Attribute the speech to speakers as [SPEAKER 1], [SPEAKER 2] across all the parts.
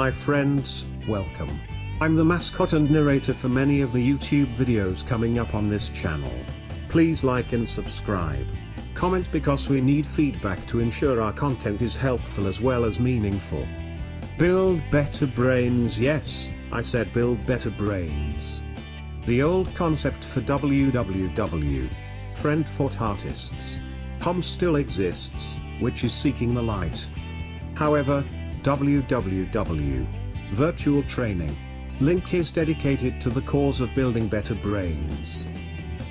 [SPEAKER 1] My friends, welcome. I'm the mascot and narrator for many of the YouTube videos coming up on this channel. Please like and subscribe. Comment because we need feedback to ensure our content is helpful as well as meaningful. Build better brains yes, I said build better brains. The old concept for www. Friend for Artists. Com still exists, which is seeking the light. However, www. Virtual Training. Link is dedicated to the cause of building better brains.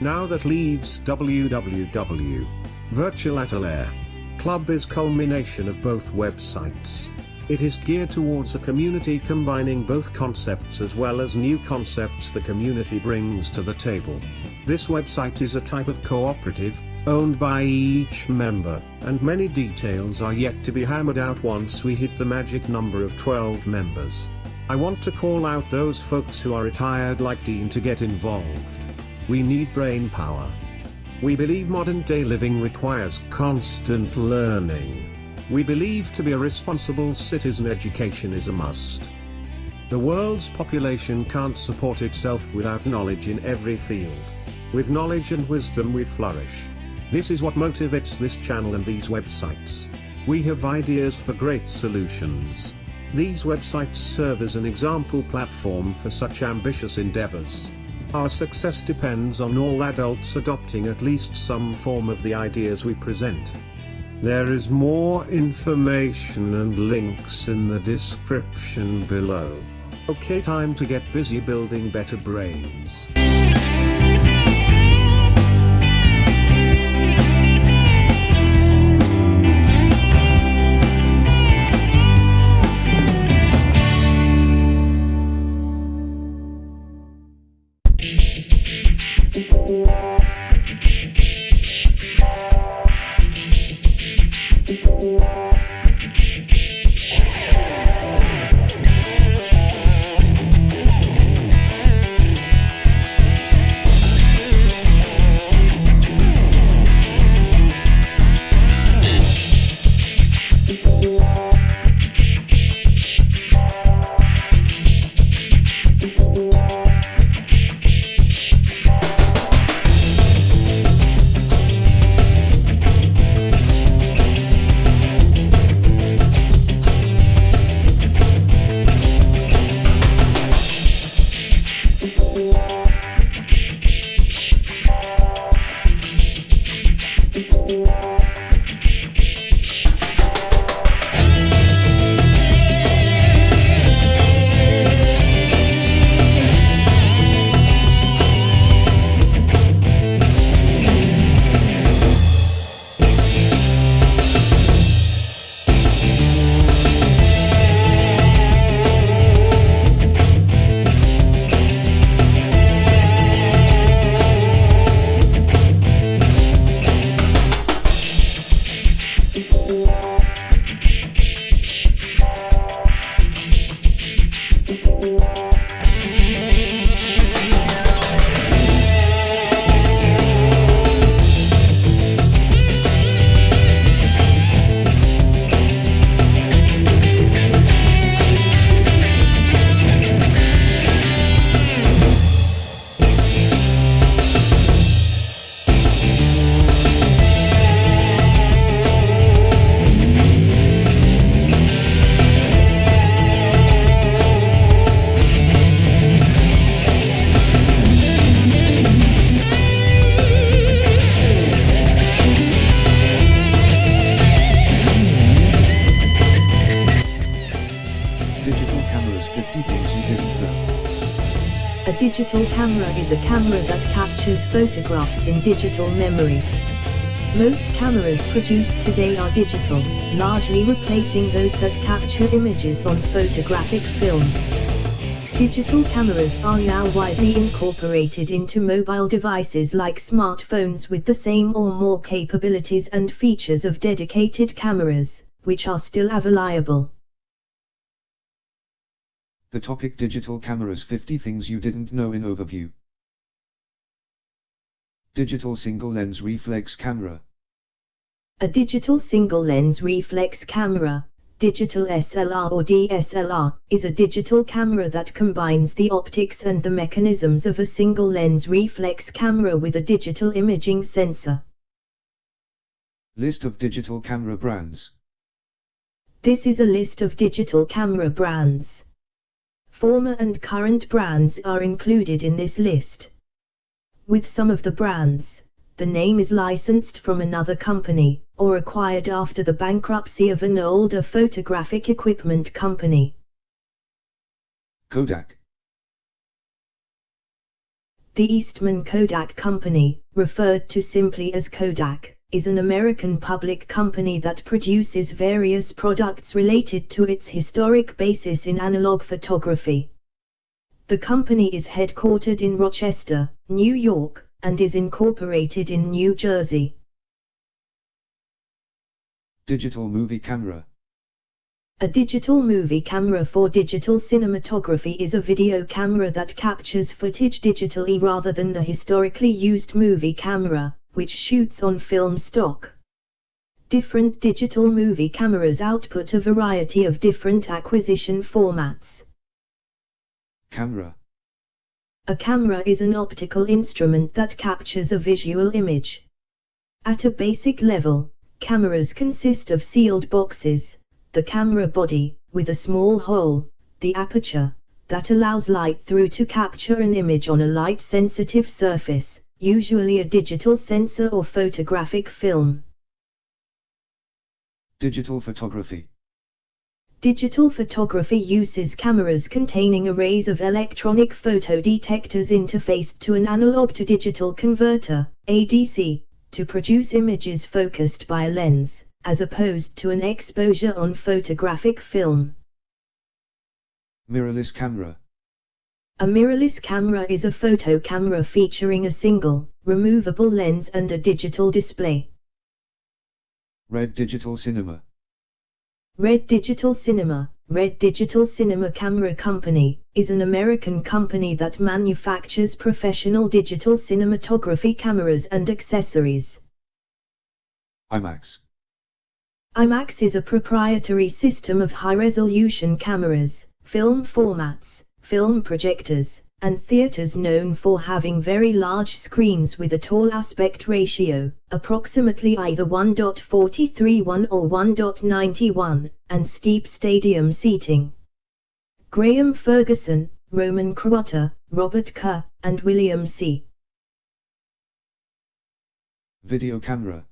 [SPEAKER 1] Now that leaves www. Virtual Atelier. Club is culmination of both websites. It is geared towards a community combining both concepts as well as new concepts the community brings to the table. This website is a type of cooperative, owned by each member, and many details are yet to be hammered out once we hit the magic number of 12 members. I want to call out those folks who are retired like Dean to get involved. We need brain power. We believe modern day living requires constant learning. We believe to be a responsible citizen education is a must. The world's population can't support itself without knowledge in every field. With knowledge and wisdom we flourish. This is what motivates this channel and these websites. We have ideas for great solutions. These websites serve as an example platform for such ambitious endeavors. Our success depends on all adults adopting at least some form of the ideas we present. There is more information and links in the description below. Okay time to get busy building better brains.
[SPEAKER 2] Is a camera that captures photographs in digital memory. Most cameras produced today are digital, largely replacing those that capture images on photographic film. Digital cameras are now widely incorporated into mobile devices like smartphones with the same or more capabilities and features of dedicated cameras, which are still available.
[SPEAKER 3] The topic Digital cameras 50 things you didn't know in overview. Digital single lens reflex camera.
[SPEAKER 2] A digital single lens reflex camera, Digital SLR or DSLR is a digital camera that combines the optics and the mechanisms of a single lens reflex camera with a digital imaging sensor.
[SPEAKER 3] List of digital camera brands.
[SPEAKER 2] This is a list of digital camera brands. Former and current brands are included in this list. With some of the brands, the name is licensed from another company, or acquired after the bankruptcy of an older photographic equipment company.
[SPEAKER 3] Kodak.
[SPEAKER 2] The Eastman Kodak Company, referred to simply as Kodak, is an American public company that produces various products related to its historic basis in analog photography. The company is headquartered in Rochester, New York, and is incorporated in New Jersey.
[SPEAKER 3] Digital movie camera.
[SPEAKER 2] A digital movie camera for digital cinematography is a video camera that captures footage digitally rather than the historically used movie camera, which shoots on film stock. Different digital movie cameras output a variety of different acquisition formats.
[SPEAKER 3] Camera.
[SPEAKER 2] A camera is an optical instrument that captures a visual image. At a basic level, cameras consist of sealed boxes, the camera body, with a small hole, the aperture, that allows light through to capture an image on a light-sensitive surface, usually a digital sensor or photographic film.
[SPEAKER 3] Digital photography.
[SPEAKER 2] Digital photography uses cameras containing arrays of electronic photodetectors interfaced to an analog to digital converter, ADC, to produce images focused by a lens, as opposed to an exposure on photographic film.
[SPEAKER 3] Mirrorless camera.
[SPEAKER 2] A mirrorless camera is a photo camera featuring a single, removable lens and a digital display.
[SPEAKER 3] Red Digital Cinema.
[SPEAKER 2] Red Digital Cinema, Red Digital Cinema Camera Company, is an American company that manufactures professional digital cinematography cameras and accessories.
[SPEAKER 3] IMAX.
[SPEAKER 2] IMAX is a proprietary system of high-resolution cameras, film formats, film projectors, and theaters known for having very large screens with a tall aspect ratio, approximately either 1.431 or 1.91, and steep stadium seating. Graham Ferguson, Roman Kroitor, Robert Kerr, and William C.
[SPEAKER 3] Video camera.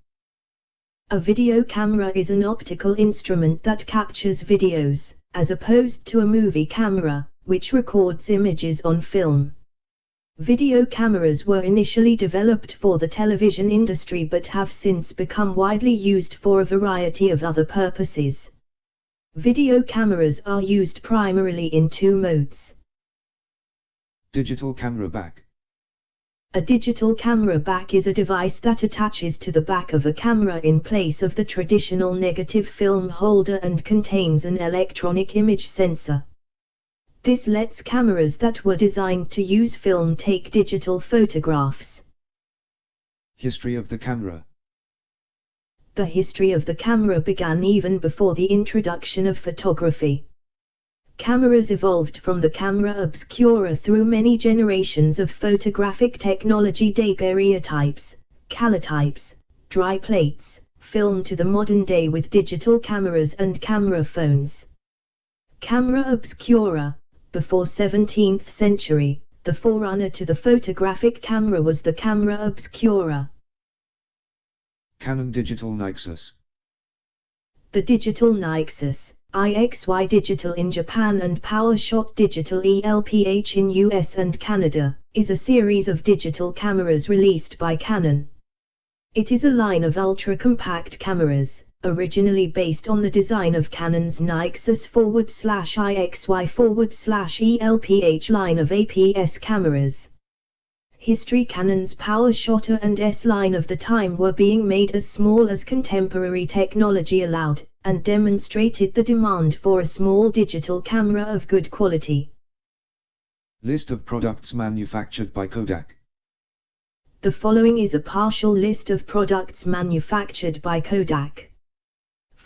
[SPEAKER 2] A video camera is an optical instrument that captures videos, as opposed to a movie camera, which records images on film. Video cameras were initially developed for the television industry but have since become widely used for a variety of other purposes. Video cameras are used primarily in two modes.
[SPEAKER 3] Digital camera back.
[SPEAKER 2] A digital camera back is a device that attaches to the back of a camera in place of the traditional negative film holder and contains an electronic image sensor. This lets cameras that were designed to use film take digital photographs.
[SPEAKER 3] History of the camera.
[SPEAKER 2] The history of the camera began even before the introduction of photography. Cameras evolved from the camera obscura through many generations of photographic technology daguerreotypes, calotypes, dry plates, film to the modern day with digital cameras and camera phones. Camera obscura, before 17th century, the forerunner to the photographic camera was the camera obscura.
[SPEAKER 3] Canon Digital IXUS.
[SPEAKER 2] The Digital IXUS, IXY Digital in Japan and PowerShot Digital ELPH in US and Canada, is a series of digital cameras released by Canon. It is a line of ultra-compact cameras, originally based on the design of Canon's IXUS forward slash IXY forward slash ELPH line of APS cameras. History Canon's power PowerShotter and S line of the time were being made as small as contemporary technology allowed, and demonstrated the demand for a small digital camera of good quality.
[SPEAKER 3] List of products manufactured by Kodak.
[SPEAKER 2] The following is a partial list of products manufactured by Kodak.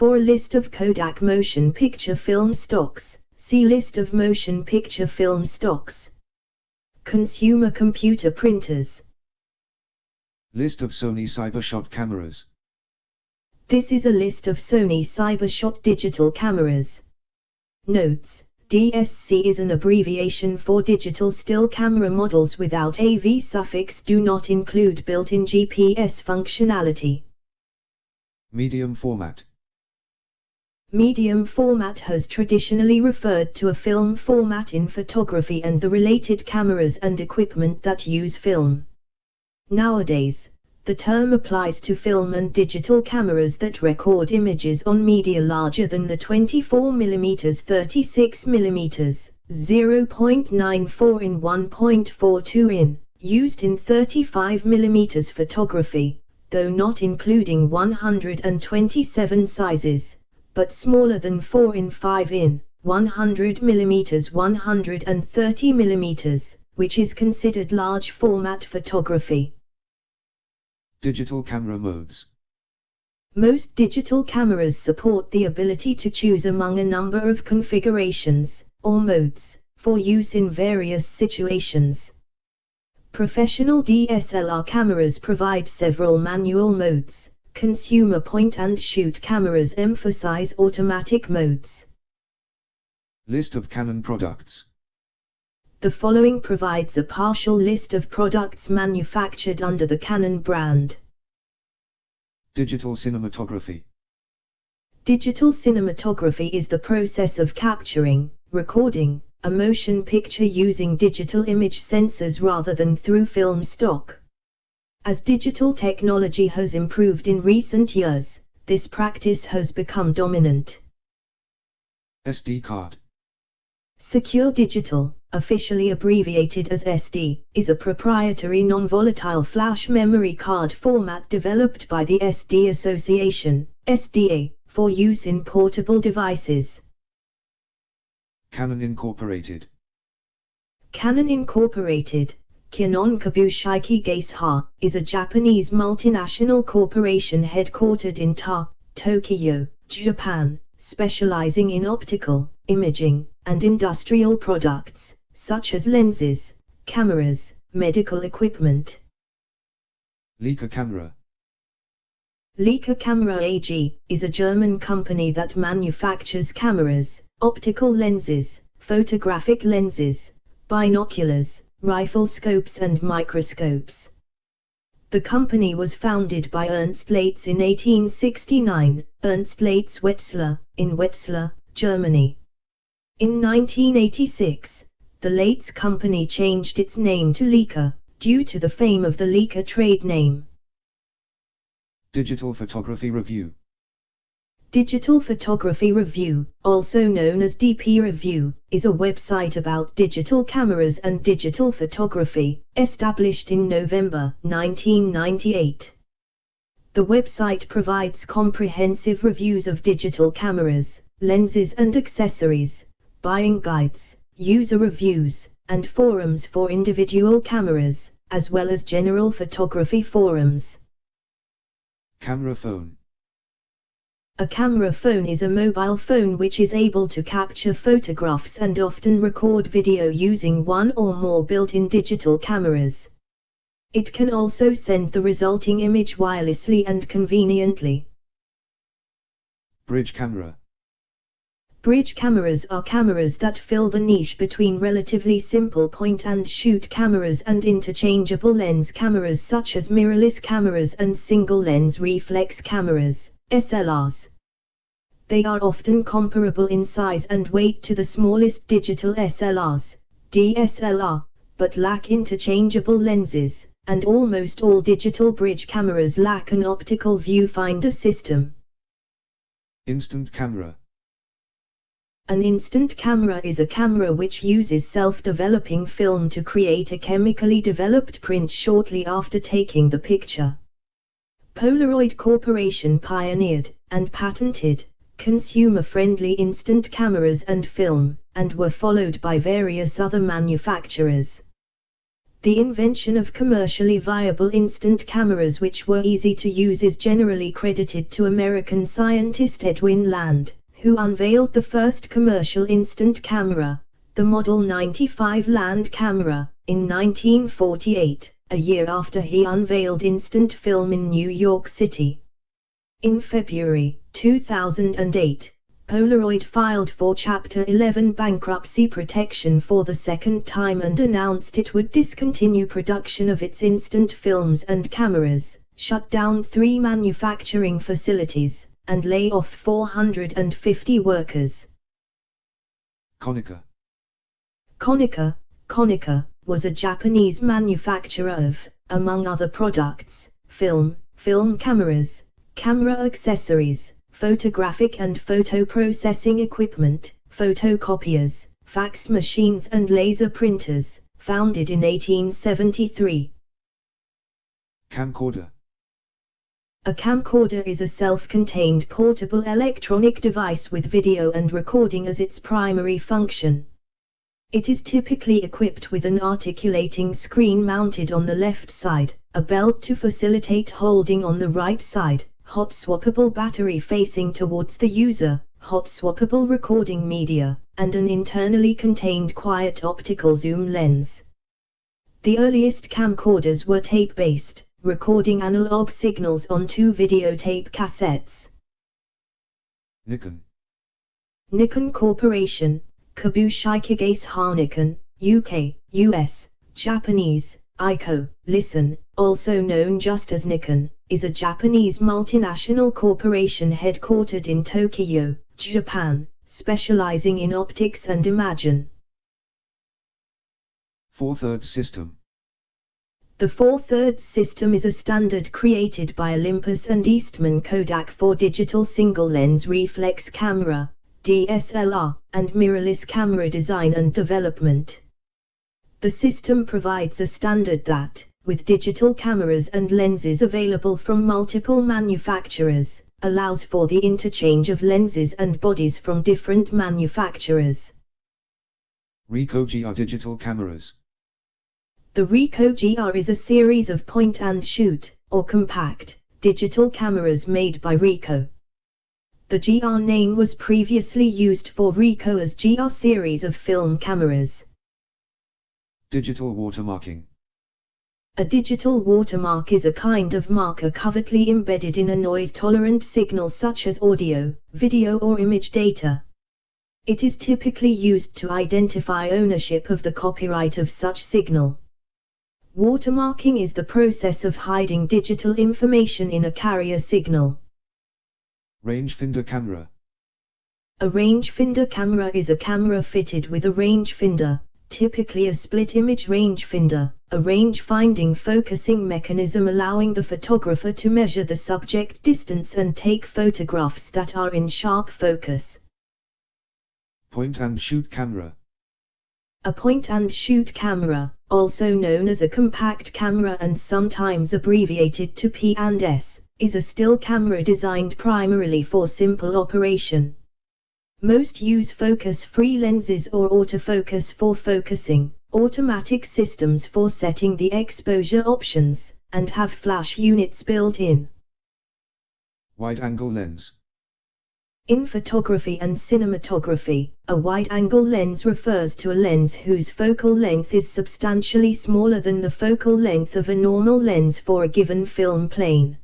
[SPEAKER 2] For a list of Kodak motion picture film stocks, see List of motion picture film stocks. Consumer computer printers.
[SPEAKER 3] List of Sony Cybershot cameras.
[SPEAKER 2] This is a list of Sony Cybershot digital cameras. Notes DSC is an abbreviation for digital still camera models without AV suffix do not include built-in GPS functionality.
[SPEAKER 3] Medium format.
[SPEAKER 2] Medium format has traditionally referred to a film format in photography and the related cameras and equipment that use film. Nowadays, the term applies to film and digital cameras that record images on media larger than the 24mm 36mm, 0.94 in 1.42 in, used in 35mm photography, though not including 127 sizes but smaller than 4 in 5 in, 100 mm 130 mm, which is considered large format photography.
[SPEAKER 3] Digital camera modes.
[SPEAKER 2] Most digital cameras support the ability to choose among a number of configurations, or modes, for use in various situations. Professional DSLR cameras provide several manual modes, consumer point and shoot cameras emphasize automatic modes.
[SPEAKER 3] List of Canon products.
[SPEAKER 2] The following provides a partial list of products manufactured under the Canon brand.
[SPEAKER 3] Digital cinematography.
[SPEAKER 2] Digital cinematography is the process of capturing, recording, a motion picture using digital image sensors rather than through film stock. As digital technology has improved in recent years, this practice has become dominant.
[SPEAKER 3] SD card.
[SPEAKER 2] Secure Digital, officially abbreviated as SD, is a proprietary non-volatile flash memory card format developed by the SD Association, SDA, for use in portable devices.
[SPEAKER 3] Canon Incorporated.
[SPEAKER 2] Canon Incorporated, Kyonon Kabushiki Gaisha, is a Japanese multinational corporation headquartered in Ta, Tokyo, Japan, specializing in optical, imaging, and industrial products, such as lenses, cameras, medical equipment.
[SPEAKER 3] Leica Camera.
[SPEAKER 2] Leica Camera AG is a German company that manufactures cameras, optical lenses, photographic lenses, binoculars, rifle scopes and microscopes. The company was founded by Ernst Leitz in 1869, Ernst Leitz Wetzlar, in Wetzlar, Germany. In 1986, the Leitz company changed its name to Leica, due to the fame of the Leica trade name.
[SPEAKER 3] Digital Photography Review
[SPEAKER 2] Digital Photography Review, also known as DP Review, is a website about digital cameras and digital photography, established in November 1998. The website provides comprehensive reviews of digital cameras, lenses and accessories, buying guides, user reviews, and forums for individual cameras, as well as general photography forums.
[SPEAKER 3] Camera phone
[SPEAKER 2] a camera phone is a mobile phone which is able to capture photographs and often record video using one or more built-in digital cameras. It can also send the resulting image wirelessly and conveniently.
[SPEAKER 3] Bridge camera
[SPEAKER 2] Bridge cameras are cameras that fill the niche between relatively simple point-and-shoot cameras and interchangeable lens cameras such as mirrorless cameras and single-lens reflex cameras. SLRs. They are often comparable in size and weight to the smallest digital SLRs, DSLR, but lack interchangeable lenses, and almost all digital bridge cameras lack an optical viewfinder system.
[SPEAKER 3] Instant camera
[SPEAKER 2] An instant camera is a camera which uses self-developing film to create a chemically developed print shortly after taking the picture. Polaroid Corporation pioneered, and patented, consumer-friendly instant cameras and film, and were followed by various other manufacturers. The invention of commercially viable instant cameras which were easy to use is generally credited to American scientist Edwin Land, who unveiled the first commercial instant camera, the Model 95 Land camera, in 1948, a year after he unveiled instant film in New York City. In February 2008, Polaroid filed for Chapter 11 bankruptcy protection for the second time and announced it would discontinue production of its instant films and cameras, shut down three manufacturing facilities, and lay off 450 workers.
[SPEAKER 3] Konica.
[SPEAKER 2] Konica, Konica, was a Japanese manufacturer of, among other products, film, film cameras, camera accessories, photographic and photo processing equipment, photocopiers, fax machines and laser printers, founded in 1873.
[SPEAKER 3] Camcorder.
[SPEAKER 2] A camcorder is a self-contained portable electronic device with video and recording as its primary function. It is typically equipped with an articulating screen mounted on the left side, a belt to facilitate holding on the right side, hot swappable battery facing towards the user, hot swappable recording media, and an internally contained quiet optical zoom lens. The earliest camcorders were tape-based, recording analog signals on two videotape cassettes.
[SPEAKER 3] Nikon.
[SPEAKER 2] Nikon Corporation, Kabushikigase Nikon, UK, US, Japanese, Eiko, Listen, also known just as Nikon, is a Japanese multinational corporation headquartered in Tokyo, Japan, specializing in optics and imaging.
[SPEAKER 3] 4 thirds system.
[SPEAKER 2] The 4 thirds system is a standard created by Olympus and Eastman Kodak for digital single lens reflex camera, DSLR, and mirrorless camera design and development. The system provides a standard that, with digital cameras and lenses available from multiple manufacturers, allows for the interchange of lenses and bodies from different manufacturers.
[SPEAKER 3] Ricoh GR digital cameras.
[SPEAKER 2] The Ricoh GR is a series of point and shoot, or compact, digital cameras made by Ricoh. The GR name was previously used for Ricoh's GR series of film cameras.
[SPEAKER 3] Digital watermarking.
[SPEAKER 2] A digital watermark is a kind of marker covertly embedded in a noise-tolerant signal such as audio, video or image data. It is typically used to identify ownership of the copyright of such signal. Watermarking is the process of hiding digital information in a carrier signal.
[SPEAKER 3] Rangefinder camera.
[SPEAKER 2] A rangefinder camera is a camera fitted with a rangefinder, typically a split-image rangefinder, a range-finding focusing mechanism allowing the photographer to measure the subject distance and take photographs that are in sharp focus.
[SPEAKER 3] Point-and-shoot camera.
[SPEAKER 2] A point-and-shoot camera, also known as a compact camera and sometimes abbreviated to P&S, is a still camera designed primarily for simple operation. Most use focus-free lenses or autofocus for focusing, automatic systems for setting the exposure options, and have flash units built in.
[SPEAKER 3] Wide-angle lens.
[SPEAKER 2] In photography and cinematography, a wide-angle lens refers to a lens whose focal length is substantially smaller than the focal length of a normal lens for a given film plane.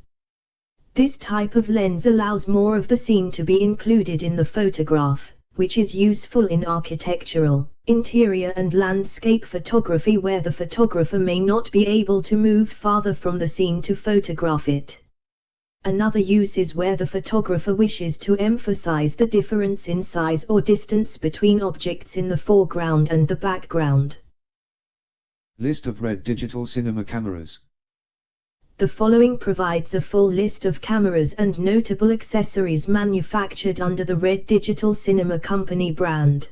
[SPEAKER 2] This type of lens allows more of the scene to be included in the photograph, which is useful in architectural, interior and landscape photography where the photographer may not be able to move farther from the scene to photograph it. Another use is where the photographer wishes to emphasize the difference in size or distance between objects in the foreground and the background.
[SPEAKER 3] List of red digital cinema cameras.
[SPEAKER 2] The following provides a full list of cameras and notable accessories manufactured under the Red Digital Cinema Company brand.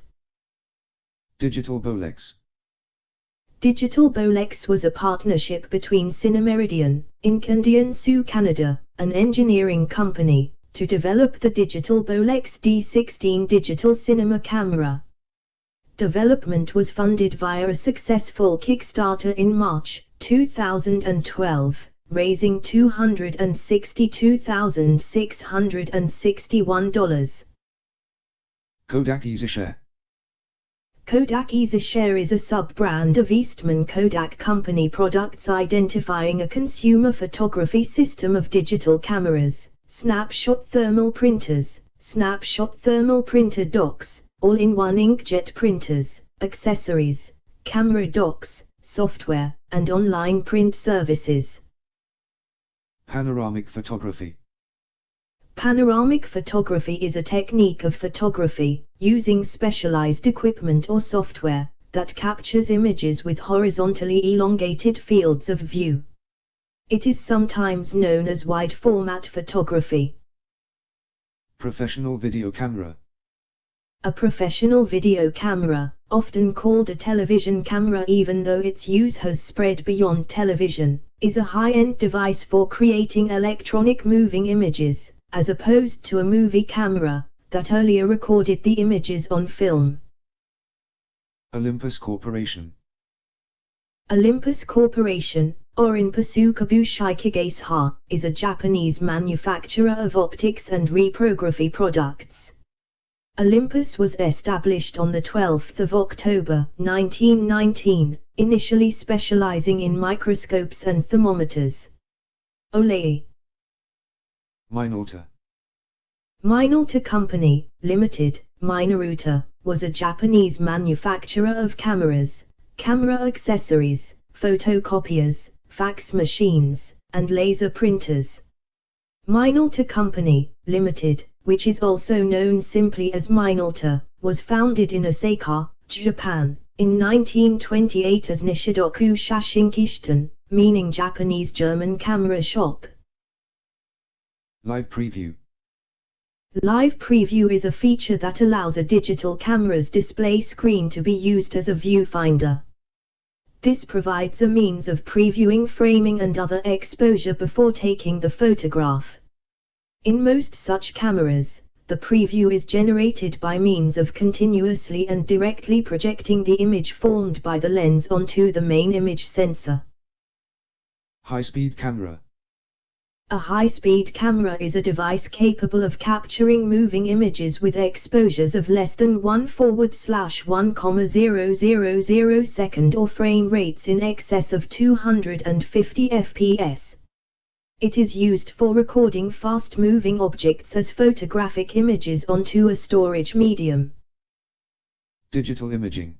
[SPEAKER 3] Digital Bolex.
[SPEAKER 2] Digital Bolex was a partnership between Cinemeridian, Inc. and Sioux, Canada, an engineering company, to develop the Digital Bolex D16 digital cinema camera. Development was funded via a successful Kickstarter in March 2012, raising $262,661.
[SPEAKER 3] Kodak EasyShare.
[SPEAKER 2] Kodak EasyShare is a sub-brand of Eastman Kodak Company products identifying a consumer photography system of digital cameras, snapshot thermal printers, snapshot thermal printer docks, all-in-one inkjet printers, accessories, camera docks, software, and online print services.
[SPEAKER 3] Panoramic photography.
[SPEAKER 2] Panoramic photography is a technique of photography, using specialized equipment or software, that captures images with horizontally elongated fields of view. It is sometimes known as wide format photography.
[SPEAKER 3] Professional video camera.
[SPEAKER 2] A professional video camera, often called a television camera even though its use has spread beyond television, is a high-end device for creating electronic moving images as opposed to a movie camera, that earlier recorded the images on film.
[SPEAKER 3] Olympus Corporation.
[SPEAKER 2] Olympus Corporation, or Inpasu Kabushiki Ha, is a Japanese manufacturer of optics and reprography products. Olympus was established on the 12th of October 1919, initially specializing in microscopes and thermometers. Olay
[SPEAKER 3] Minolta.
[SPEAKER 2] Minolta Company, Limited, Minolta, was a Japanese manufacturer of cameras, camera accessories, photocopiers, fax machines, and laser printers. Minolta Company, Limited, which is also known simply as Minolta, was founded in Osaka, Japan, in 1928 as Nishidoku Shashinkishiten, meaning Japanese German camera shop.
[SPEAKER 3] Live Preview.
[SPEAKER 2] Live Preview is a feature that allows a digital camera's display screen to be used as a viewfinder. This provides a means of previewing framing and other exposure before taking the photograph. In most such cameras, the preview is generated by means of continuously and directly projecting the image formed by the lens onto the main image sensor.
[SPEAKER 3] High-speed camera.
[SPEAKER 2] A high-speed camera is a device capable of capturing moving images with exposures of less than 1 forward slash 1,000 second or frame rates in excess of 250 fps. It is used for recording fast-moving objects as photographic images onto a storage medium.
[SPEAKER 3] Digital imaging.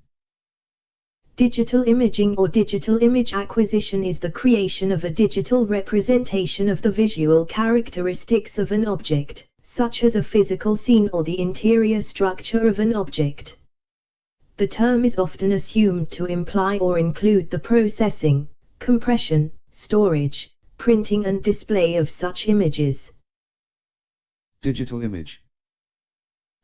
[SPEAKER 2] Digital imaging or digital image acquisition is the creation of a digital representation of the visual characteristics of an object, such as a physical scene or the interior structure of an object. The term is often assumed to imply or include the processing, compression, storage, printing and display of such images.
[SPEAKER 3] Digital image.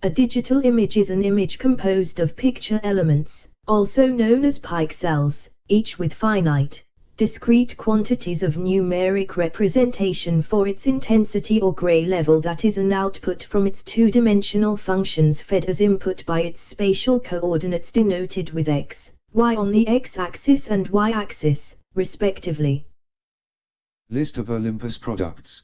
[SPEAKER 2] A digital image is an image composed of picture elements, also known as pixels, each with finite, discrete quantities of numeric representation for its intensity or gray level that is an output from its two-dimensional functions fed as input by its spatial coordinates denoted with x, y on the x-axis and y-axis, respectively.
[SPEAKER 3] List of Olympus products.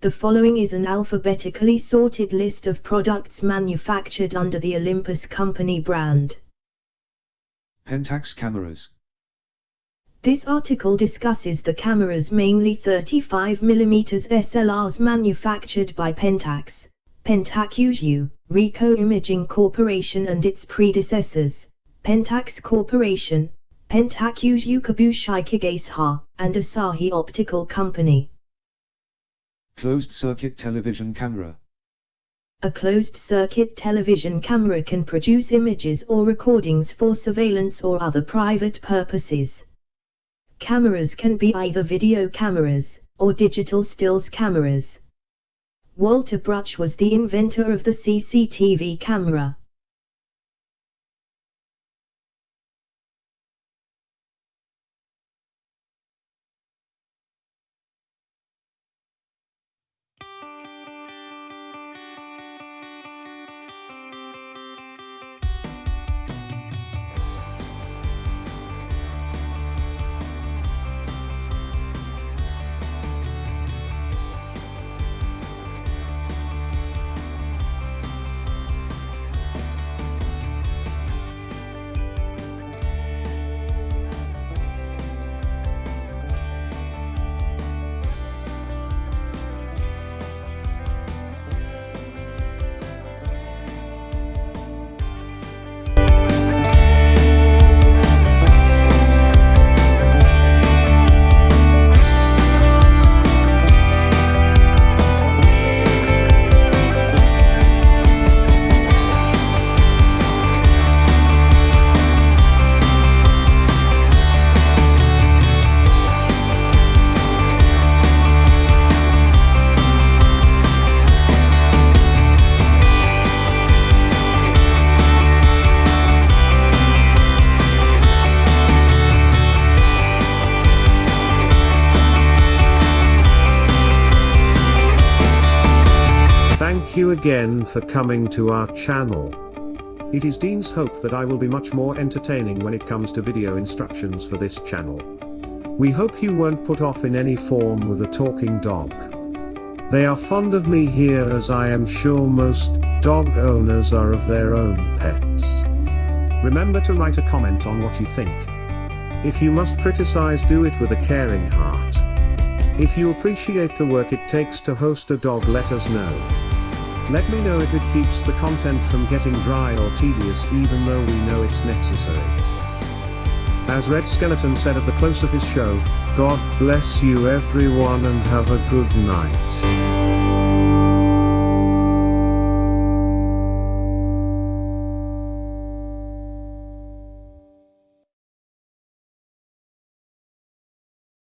[SPEAKER 2] The following is an alphabetically sorted list of products manufactured under the Olympus Company brand.
[SPEAKER 3] Pentax cameras.
[SPEAKER 2] This article discusses the cameras mainly 35mm SLRs manufactured by Pentax, Pentax Ricoh Imaging Corporation and its predecessors, Pentax Corporation, Pentax Kabushiki Ha, and Asahi Optical Company.
[SPEAKER 3] Closed circuit television camera.
[SPEAKER 2] A closed-circuit television camera can produce images or recordings for surveillance or other private purposes. Cameras can be either video cameras, or digital stills cameras. Walter Bruch was the inventor of the CCTV camera.
[SPEAKER 1] For coming to our channel. It is Dean's hope that I will be much more entertaining when it comes to video instructions for this channel. We hope you weren't put off in any form with a talking dog. They are fond of me here as I am sure most dog owners are of their own pets. Remember to write a comment on what you think. If you must criticize do it with a caring heart. If you appreciate the work it takes to host a dog let us know. Let me know if it keeps the content from getting dry or tedious even though we know it's necessary. As Red Skelton said at the close of his show, God bless you everyone and have a good night.